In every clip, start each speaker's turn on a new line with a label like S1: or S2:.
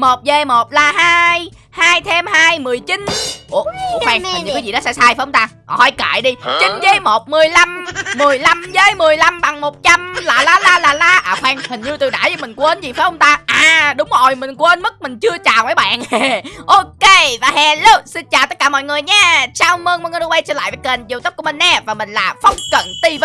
S1: một dê một là hai. Hai thêm hai mười chín. Ủa, ủa khoan hình như có gì đó sai sai phải không ta? Ờ, hỏi cãi đi. Chín với một mười lăm. mười lăm với mười lăm bằng một trăm. Là la la là la à khoan hình như từ nãy mình quên gì phải không ta à đúng rồi, mình quên mất, mình chưa chào mấy bạn. Ok, và hello, xin chào tất cả mọi người nha. Chào mừng mọi người đã quay trở lại với kênh youtube của mình nè, và mình là phong cận tv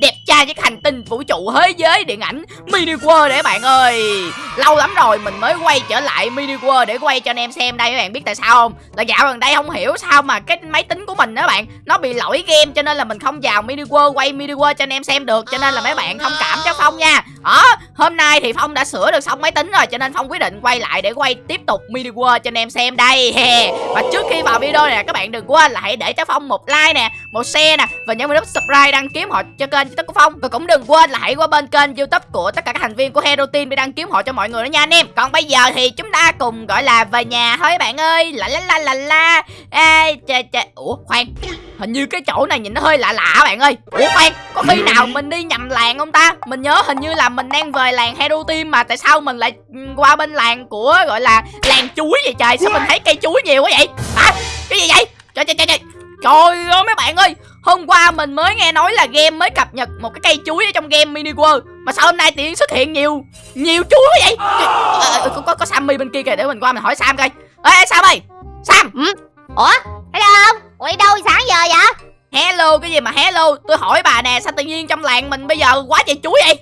S1: đẹp trai với hành tinh vũ trụ thế giới điện ảnh mini world để bạn ơi. Lâu lắm rồi mình mới quay trở lại mini world để quay cho anh em xem đây, các bạn biết tại sao không? Là dạo gần đây không hiểu sao mà cái máy tính của mình đó bạn, nó bị lỗi game cho nên là mình không vào mini world, quay mini world cho anh em xem được, cho nên là mấy bạn thông cảm cho phong nha. Đó hôm nay thì phong đã sửa được xong máy tính rồi cho nên phong quyết định quay lại để quay tiếp tục mini world cho anh em xem đây. Và trước khi vào video này các bạn đừng quên là hãy để cho phong một like nè một share nè và nhấn vào nút subscribe đăng ký họ cho kênh youtube của phong. Và cũng đừng quên là hãy qua bên kênh youtube của tất cả các thành viên của hero team để đăng ký họ cho mọi người đó nha anh em. Còn bây giờ thì chúng ta cùng gọi là về nhà thôi bạn ơi. La la la la la. Ê, chà, chà. ủa khoan hình như cái chỗ này nhìn nó hơi lạ lạ bạn ơi. Ủa khoan có khi nào mình đi nhầm làng không ta? Mình nhớ hình như là mình đang về làng hero team mà tại sao mình lại qua bên làng của gọi là làng chuối vậy trời? Sao mình thấy cây chuối nhiều quá vậy? Hả? Cái gì vậy? Trời trời trời trời. Trời ơi mấy bạn ơi hôm qua mình mới nghe nói là game mới cập nhật một cái cây chuối ở trong game mini world mà sao hôm nay tiện xuất hiện nhiều nhiều chuối quá vậy? À, có, có có sammy bên kia kìa để mình qua mình hỏi sam coi. Ê sam ơi. Sam.
S2: Ừ? ủa thấy không ủa đâu sáng giờ vậy
S1: hello cái gì mà hello tôi hỏi bà nè sao tự nhiên trong làng mình bây giờ quá trời chuối vậy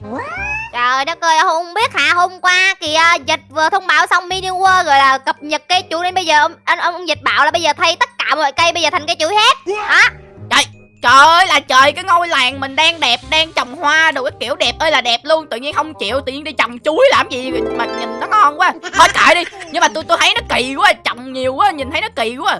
S2: Trời đất ơi, không biết hả hôm qua kìa dịch vừa thông báo xong mini world rồi là cập nhật cây chuối nên bây giờ ông anh ông, ông dịch bảo là bây giờ thay tất cả mọi cây bây giờ thành cây chuối hết. Hả?
S1: Trời, trời ơi là trời cái ngôi làng mình đang đẹp, đang trồng hoa đồ cái kiểu đẹp ơi là đẹp luôn, tự nhiên không chịu, tự nhiên đi trồng chuối làm gì mà nhìn nó ngon quá. Thôi kệ đi, nhưng mà tôi tôi thấy nó kỳ quá, trồng nhiều quá, nhìn thấy nó kỳ quá.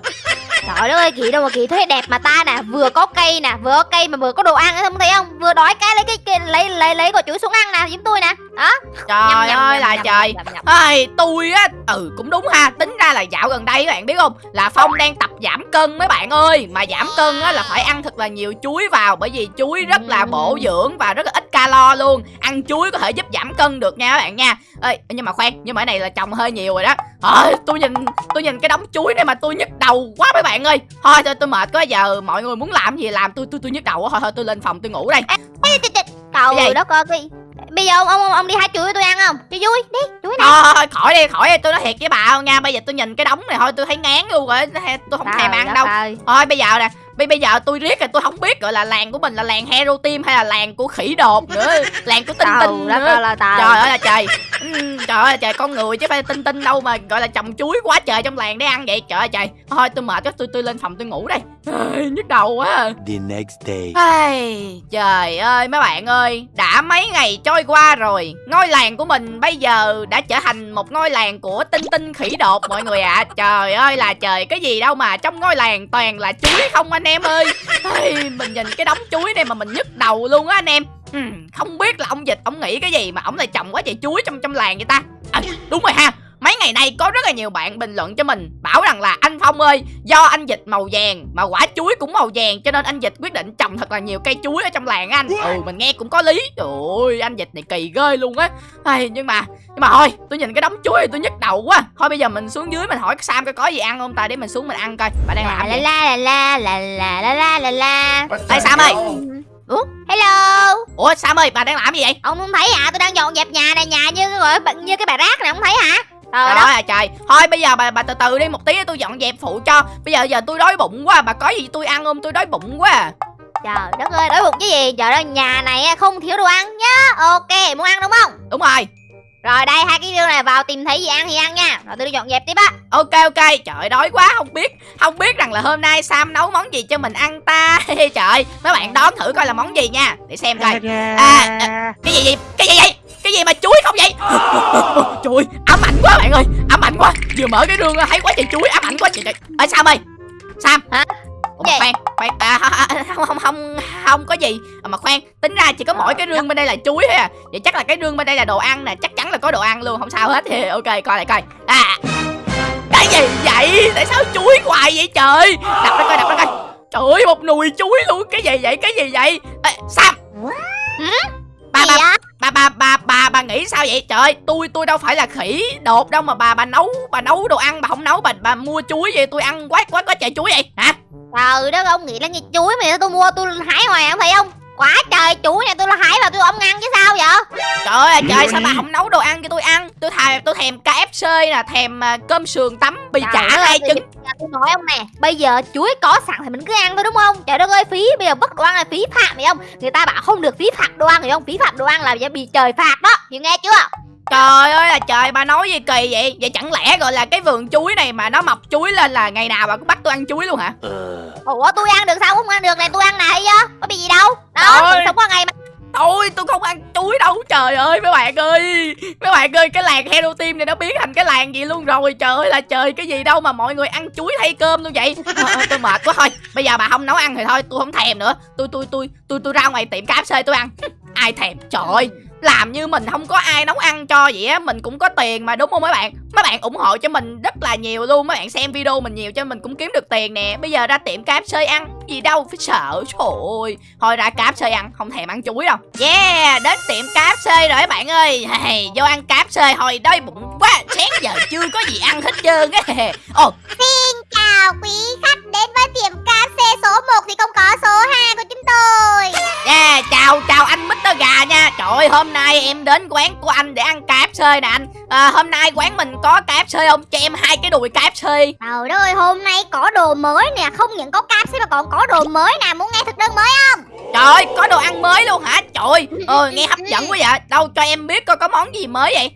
S2: Trời ơi, kỳ đâu mà kỳ thấy đẹp mà ta nè, vừa có cây nè, vừa có cây mà vừa có đồ ăn không thấy không? Vừa đói cái lấy cái, cái lấy lấy lấy quả chuối xuống ăn nè, giống tôi nè. Đó.
S1: Trời
S2: nhâm,
S1: ơi
S2: nhâm,
S1: là
S2: nhâm,
S1: trời. Ơi, tôi á, ừ cũng đúng ha, tính ra là dạo gần đây các bạn biết không, là Phong đang tập giảm cân mấy bạn ơi, mà giảm cân á là phải ăn thật là nhiều chuối vào bởi vì chuối rất là bổ dưỡng và rất là ít calo luôn. Ăn chuối có thể giúp giảm cân được nha các bạn nha. Ơi, nhưng mà khoan, nhưng mà cái này là trồng hơi nhiều rồi đó. Thôi, tôi nhìn tôi nhìn cái đống chuối này mà tôi nhức đầu quá mấy bạn ơi. Thôi thôi tôi mệt quá giờ mọi người muốn làm gì làm tôi tôi tôi nhức đầu quá thôi thôi tôi lên phòng tôi ngủ đây.
S2: Trời, đất ơi, bây giờ ông, ông ông đi hái chuối tôi ăn không? Cho vui, đi, chuối nè.
S1: Thôi, thôi khỏi đi khỏi đi tôi nói thiệt với bà không nha bây giờ tôi nhìn cái đống này thôi tôi thấy ngán luôn rồi tôi không thèm ăn đâu
S2: ơi.
S1: thôi bây giờ nè bây bây giờ tôi riết rồi tôi không biết gọi là làng của mình là làng hero team hay là làng của khỉ đột nữa làng của tinh
S2: Trời
S1: tinh nữa.
S2: ơi là trời.
S1: trời ơi là trời. Ừm, trời ơi là trời con người chứ phải tinh tinh đâu mà gọi là trồng chuối quá trời trong làng để ăn vậy. Trời ơi trời. Thôi tôi mệt quá tôi tôi lên phòng tôi ngủ đây. Ai, nhức đầu quá. À.
S3: The next day.
S1: Ai, trời ơi mấy bạn ơi Đã mấy ngày trôi qua rồi. Ngôi làng của mình bây giờ đã trở thành một ngôi làng của tinh tinh khỉ đột mọi người ạ. Trời ơi là trời Cái gì đâu mà trong ngôi làng toàn là chuối không anh em ơi. Ây, Mình nhìn cái đống chuối này mà mình nhức đầu luôn á anh em. Ừ, Không biết là ông dịch ông nghĩ cái gì mà ông lại trồng quá trời chuối trong trong làng vậy ta? À, Đúng rồi ha. Mấy ngày nay có rất là nhiều bạn bình luận cho mình Bảo rằng là anh Phong ơi Do anh dịch màu vàng Mà quả chuối cũng màu vàng Cho nên anh dịch quyết định trồng thật là nhiều cây chuối ở trong làng á anh. Ừ mình nghe cũng có lý. Trời ơi anh dịch này kỳ ghê luôn á. Ai, Nhưng mà Nhưng mà thôi tôi nhìn cái đống chuối thì tôi nhức đầu quá. Thôi bây giờ mình xuống dưới mình hỏi Sam coi có gì ăn không ta Để mình xuống mình ăn coi. Bà đang làm
S2: La
S1: gì?
S2: la la la la la la la la.
S1: Ê Sam ơi.
S2: Ủa, hello.
S1: Ủa Sam ơi bà đang làm gì vậy?
S2: Ông không thấy hả? Tôi đang dọn dẹp nhà này, nhà như cái gọi như cái bà rác này, không thấy hả? Trời
S1: Trời
S2: đất.
S1: ơi là trời Thôi bây giờ bà bà từ từ đi một tí tôi dọn dẹp phụ cho Bây giờ giờ tôi đói bụng quá Bà có gì tôi ăn không tôi đói bụng quá à.
S2: Trời đất ơi, đói bụng cái gì? Trời ơi, nhà này không thiếu đồ ăn nhá. Ok, muốn ăn đúng không?
S1: Đúng rồi
S2: Rồi đây hai cái đứa này vào tìm thấy gì ăn thì ăn nha. Rồi tôi đi dọn dẹp tiếp á.
S1: Ok ok Trời đói quá không biết Không biết rằng là hôm nay Sam nấu món gì cho mình ăn ta Trời mấy bạn đoán thử coi là món gì nha Để xem coi À, à, Cái gì vậy Cái gì vậy Cái gì mà chuối không vậy? Trời ơi ám ảnh quá bạn ơi Ám ảnh quá. Vừa mở cái rương thấy quá trời chuối ám ảnh quá trời trời. Ê Sam ơi Sam.
S2: Hả?
S1: Ủa, khoan khoan à, không không không không có gì. À, mà khoan tính ra chỉ có mỗi cái rương bên đây là chuối thôi à. Vậy chắc là cái rương bên đây là đồ ăn nè chắc chắn là có đồ ăn luôn không sao hết. Thì ok coi lại coi. À. Cái gì vậy? Tại sao chuối hoài vậy trời? Đập ra coi đập ra coi. Trời ơi một nùi chuối luôn. Cái gì vậy? Cái gì vậy? Ê, sam. Bà
S2: Gì
S1: bà bà bà bà bà nghĩ sao vậy? Trời ơi, tôi tôi đâu phải là khỉ đột đâu mà bà bà nấu bà nấu đồ ăn bà không nấu bà bà mua chuối vậy tôi ăn quá quá có trời chuối vậy. Hả?
S2: Trời đất ông nghĩ là như chuối mà tôi mua tôi hái hoài không thấy không? Quá trời chuối này tôi là hái và tôi ông ăn chứ sao vậy?
S1: Trời ơi trời sao bà không nấu đồ ăn cho tôi ăn tôi thèm tôi thèm KFC nè thèm à, cơm sườn tắm bì
S2: Trời
S1: chả hai
S2: giờ Tôi nói ông nè? Bây giờ chuối có sẵn thì mình cứ ăn thôi đúng không? Trời đất ơi phí Bây giờ bất đồ ăn là phí phạm hiểu không? Người ta bảo không được phí phạm đồ ăn hiểu không Phí phạm đồ ăn là bị trời phạt đó. Chị nghe chưa?
S1: Trời ơi là trời bà nói gì kỳ vậy? Vậy chẳng lẽ gọi là cái vườn chuối này mà nó mọc chuối lên là ngày nào bà cũng bắt tôi ăn chuối luôn hả?
S2: Ủa tôi ăn được sao? Không ăn được này tôi ăn này chứ Có bị gì đâu? Đó mình sống qua ngày mà
S1: Ôi tôi không ăn chuối đâu Trời ơi mấy bạn ơi. Mấy bạn ơi cái làng Hero Team này nó biến thành cái làng gì luôn rồi Trời ơi là trời cái gì đâu mà mọi người ăn chuối thay cơm luôn vậy. À, Tôi mệt quá thôi. Bây giờ bà không nấu ăn thì thôi tôi không thèm nữa. Tôi tôi tôi tôi tôi ra ngoài tiệm KFC tôi ăn. Ai thèm? Trời ơi làm như mình không có ai nấu ăn cho vậy á mình cũng có tiền mà đúng không mấy bạn? Mấy bạn ủng hộ cho mình rất là nhiều luôn mấy bạn xem video mình nhiều cho mình cũng kiếm được tiền nè. Bây giờ ra tiệm KFC ăn gì đâu phải sợ trời ơi. Thôi ra KFC ăn không thèm ăn chuối đâu. Yeah đến tiệm KFC rồi các bạn ơi. Hey, vô ăn KFC hồi đói bụng quá sáng giờ chưa có gì ăn hết trơn á. Ồ.
S2: Chào quý khách đến với tiệm KFC số 1 thì không có số 2 của chúng tôi.
S1: Yeah, chào chào anh. Gà nha. Trời ơi, hôm nay em đến quán của anh để ăn KFC nè anh. À, Hôm nay quán mình có KFC không? Cho em hai cái đùi KFC.
S2: Trời ơi hôm nay có đồ mới nè. Không những có KFC mà còn có đồ mới nè. Muốn nghe thực đơn mới không?
S1: Trời ơi, có đồ ăn mới luôn hả? Trời ơi, ờ, nghe hấp dẫn quá vậy. Đâu cho em biết coi có món gì mới vậy?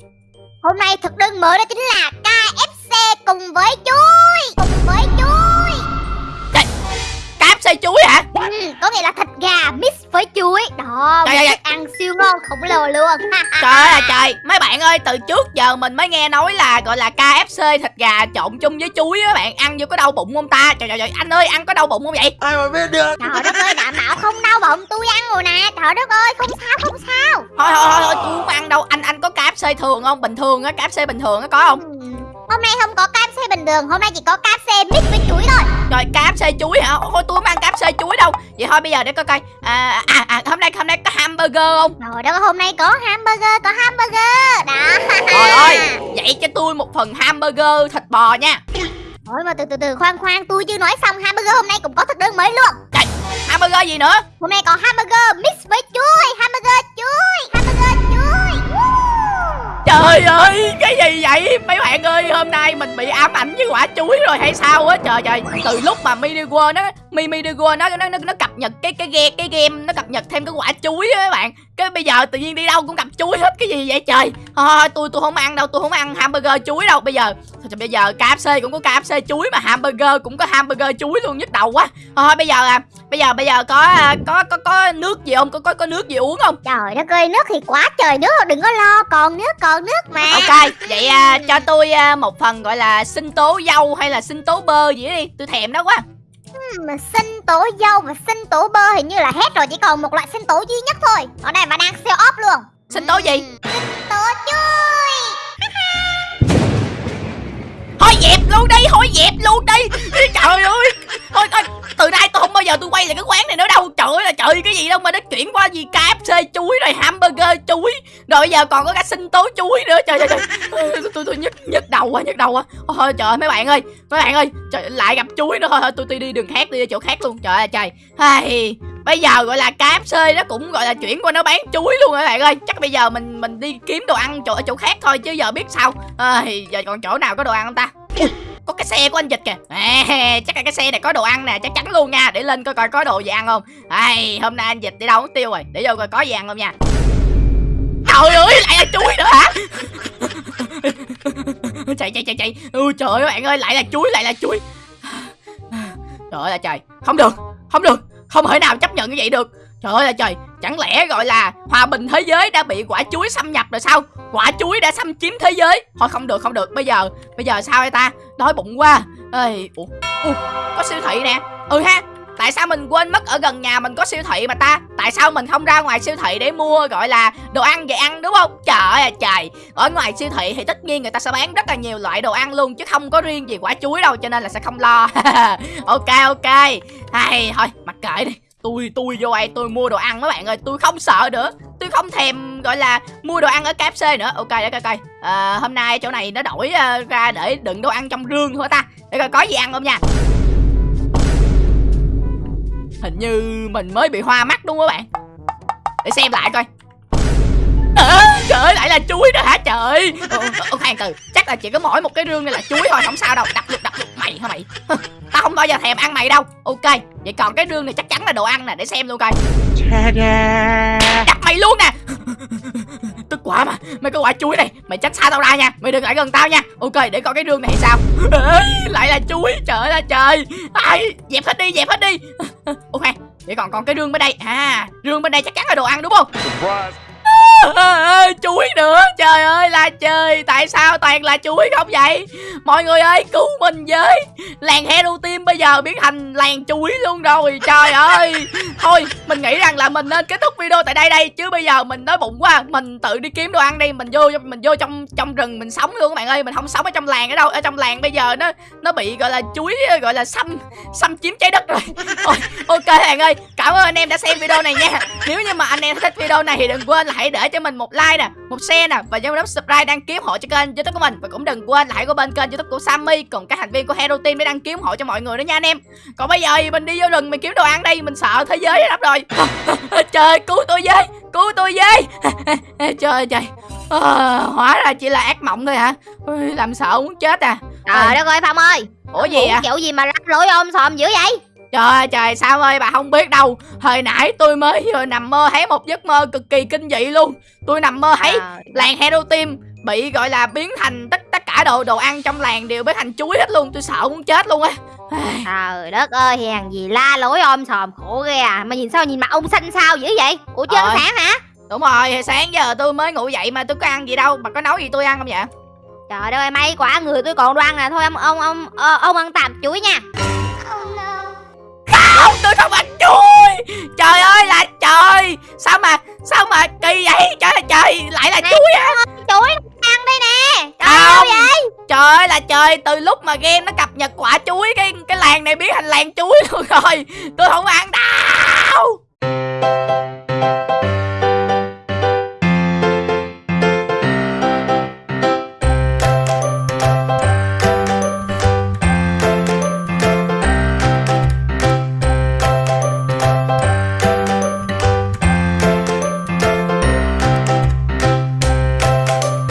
S2: Hôm nay thực đơn mới đó chính là KFC khổng lồ luôn.
S1: Trời ơi là trời, mấy bạn ơi, từ trước giờ mình mới nghe nói là gọi là KFC thịt gà trộn chung với chuối á bạn. Ăn vô có đau bụng không ta? Trời trời trời, anh ơi, ăn có đau bụng không vậy?
S3: ai mà biết được?
S2: Trời đất ơi đảm bảo không đau bụng. Tôi ăn rồi nè. Trời đất ơi không sao không sao.
S1: Thôi thôi thôi, thôi tôi không ăn đâu, anh anh có KFC thường không? Bình thường á, KFC bình thường á có không?
S2: Ừ, Hôm nay không có KFC bình thường Hôm nay chỉ có KFC mix với chuối thôi
S1: Rồi KFC chuối hả? Thôi tôi không ăn KFC chuối đâu. Vậy thôi bây giờ để coi coi. À, à, à hôm nay hôm nay có hamburger không?
S2: Rồi đó hôm nay có hamburger Có hamburger Đó
S1: Trời ơi, vậy cho tôi một phần hamburger thịt bò nha.
S2: Ôi mà từ từ từ khoan khoan tôi chưa nói xong hamburger hôm nay cũng có thực đơn mới luôn
S1: Hamburger gì nữa?
S2: Hôm nay có hamburger mix với chuối Hamburger
S1: Trời ơi, cái gì vậy? Mấy bạn ơi, hôm nay mình bị ám ảnh với quả chuối rồi hay sao á? Trời trời, từ lúc mà Mini World nó Mi Mini World nó nó nó cập nhật cái cái game cái game nó cập nhật thêm cái quả chuối á các bạn. Cái bây giờ tự nhiên đi đâu cũng gặp chuối hết cái gì vậy trời? Thôi tôi tôi không ăn đâu, tôi không ăn hamburger chuối đâu. Bây giờ thôi bây giờ KFC cũng có KFC chuối mà hamburger cũng có hamburger chuối luôn nhức đầu quá. Thôi bây giờ à, bây giờ bây giờ có à, có có có nước gì không? Có có có nước gì uống không?
S2: Trời đất ơi nước thì quá trời nước đừng có lo Còn nước còn nước mà
S1: Ok, vậy à, cho tôi à, một phần gọi là sinh tố dâu hay là sinh tố bơ gì đó đi, tôi thèm đó quá.
S2: mà sinh tố dâu và sinh tố bơ hình như là hết rồi Chỉ còn một loại sinh tố duy nhất thôi Ở đây mà đang sale off luôn
S1: Sinh tố gì?
S2: Tố chuối
S1: Thôi dẹp luôn đi, thôi dẹp luôn đi. Trời ơi, thôi thôi, từ nay tôi không bao giờ tôi quay lại cái quán này nữa đâu. Trời ơi là trời cái gì đâu mà nó chuyển qua gì KFC chuối rồi hamburger chuối, rồi bây giờ còn có cả sinh tố chuối nữa. Trời trời trời, tôi tôi, tôi nhức nhức đầu quá, nhức đầu quá. Thôi trời ơi mấy bạn ơi, mấy bạn ơi, trời, lại gặp chuối nữa thôi, thôi tôi tôi đi đường khác, đi chỗ khác luôn. Trời ơi trời. Hay, bây giờ gọi là KFC nó cũng gọi là chuyển qua nó bán chuối luôn rồi các bạn ơi. Chắc bây giờ mình mình đi kiếm đồ ăn chỗ ở chỗ khác thôi chứ giờ biết sao. À, giờ còn chỗ nào có đồ ăn không ta? Ui, có cái xe của anh dịch kìa. À, chắc là cái xe này có đồ ăn nè chắc chắn luôn nha. Để lên coi coi có đồ gì ăn không. Ai hôm nay anh dịch đi đâu mất tiêu rồi? Để vô coi có gì ăn không nha. Trời ơi lại là chuối nữa hả? Chạy chạy chạy chạy. Ui trời ơi bạn ơi lại là chuối lại là chuối. Trời ơi là trời. Không được không được không thể nào chấp nhận như vậy được. Trời ơi là trời chẳng lẽ gọi là hòa bình thế giới đã bị quả chuối xâm nhập rồi sao? Quả chuối đã xâm chiếm thế giới. Thôi không được không được. Bây giờ bây giờ sao đây ta? Đói bụng quá. Ơi ủa, ủa, có siêu thị nè. Ừ ha tại sao mình quên mất ở gần nhà mình có siêu thị mà ta? Tại sao mình không ra ngoài siêu thị để mua gọi là đồ ăn về ăn đúng không? Trời ơi à, trời. Ở ngoài siêu thị thì tất nhiên người ta sẽ bán rất là nhiều loại đồ ăn luôn chứ không có riêng gì quả chuối đâu cho nên là sẽ không lo. Ok ok. Hay thôi mặc kệ đi. Tôi tôi vô đây tôi mua đồ ăn mấy bạn ơi tôi không sợ nữa. Tôi không thèm gọi là mua đồ ăn ở KFC nữa. Ok để coi coi. À, hôm nay chỗ này nó đổi uh, ra để đựng đồ ăn trong rương thôi ta. Để coi có gì ăn không nha hình như mình mới bị hoa mắt đúng không các bạn? Để xem lại coi. À, trời ơi lại là chuối đó hả trời? Ô, khoan từ chắc là chỉ có mỗi một cái rương này là chuối thôi không sao đâu. Đập lục đập lục mày hả mày? Tao không bao giờ thèm ăn mày đâu. Ok vậy còn cái rương này chắc chắn là đồ ăn nè để xem luôn coi. Đập mày luôn nè tức quá mà. Mày cái quả chuối này, mày tránh xa tao ra nha. Mày đừng lại gần tao nha. Ok, để coi cái rương này sao. Lại là chuối. Trời ơi, trời. Ai, dẹp hết đi, dẹp hết đi. Ok vậy còn còn cái rương bên đây. À rương bên đây chắc chắn là đồ ăn đúng không? Surprise chuối nữa. Trời ơi là trời. Tại sao toàn là chuối không vậy? Mọi người ơi cứu mình với. Làng hero team bây giờ biến thành làng chuối luôn rồi. Trời ơi. Thôi mình nghĩ rằng là mình nên kết thúc video tại đây đây. Chứ bây giờ mình đói bụng quá. Mình tự đi kiếm đồ ăn đi. Mình vô mình vô trong trong rừng mình sống luôn các bạn ơi. Mình không sống ở trong làng ở đâu. Ở trong làng bây giờ nó nó bị gọi là chuối gọi là xâm xâm chiếm trái đất rồi. Ôi, ok bạn ơi. Cảm ơn anh em đã xem video này nha. Nếu như mà anh em thích video này thì đừng quên là hãy để cho mình một like nè một share nè và nhớ nút subscribe đăng ký hộ cho kênh youtube của mình. Và cũng đừng quên là hãy có bên kênh youtube của Sammy cùng các thành viên của Hero Team để đăng ký hộ cho mọi người nữa nha anh em. Còn bây giờ thì mình đi vô rừng mình kiếm đồ ăn đây mình sợ thế giới lắm rồi. Trời cứu tôi với cứu tôi với. Trời trời. À, hóa ra chỉ là ác mộng thôi hả? Làm sợ muốn chết à.
S2: Trời đất ơi Phong ơi.
S1: Ủa gì à
S2: Kiểu gì mà rắc rối ôm sòm dữ vậy
S1: Trời ơi trời sao ơi bà không biết đâu. Hồi nãy tôi mới vừa nằm mơ thấy một giấc mơ cực kỳ kinh dị luôn. Tôi nằm mơ thấy
S2: Trời.
S1: làng Hero Team bị gọi là biến thành tất tất cả đồ đồ ăn trong làng đều biến thành chuối hết luôn. Tôi sợ muốn chết luôn á.
S2: Trời đất ơi hàng gì la lối ôm sòm khổ ghê à. Mà nhìn sao nhìn mặt ông xanh sao dữ vậy? Ủa chưa
S1: Ờ.
S2: sáng hả?
S1: Đúng rồi sáng giờ tôi mới ngủ dậy mà tôi có ăn gì đâu. Bà có nấu gì tôi ăn không vậy?
S2: Trời ơi may quả người tôi còn đoan nè Thôi ông ông ông ờ, ông ăn tạm chuối nha
S1: không tôi không ăn chuối trời ơi là trời. Sao mà sao mà kỳ vậy? Trời ơi trời lại là
S2: Nè.
S1: chuối á.
S2: Chuối ăn đây nè. Trời
S1: Không.
S2: ơi vậy.
S1: Trời ơi là trời từ lúc mà game nó cập nhật quả chuối cái cái làng này biến thành làng chuối luôn rồi. Tôi không ăn đâu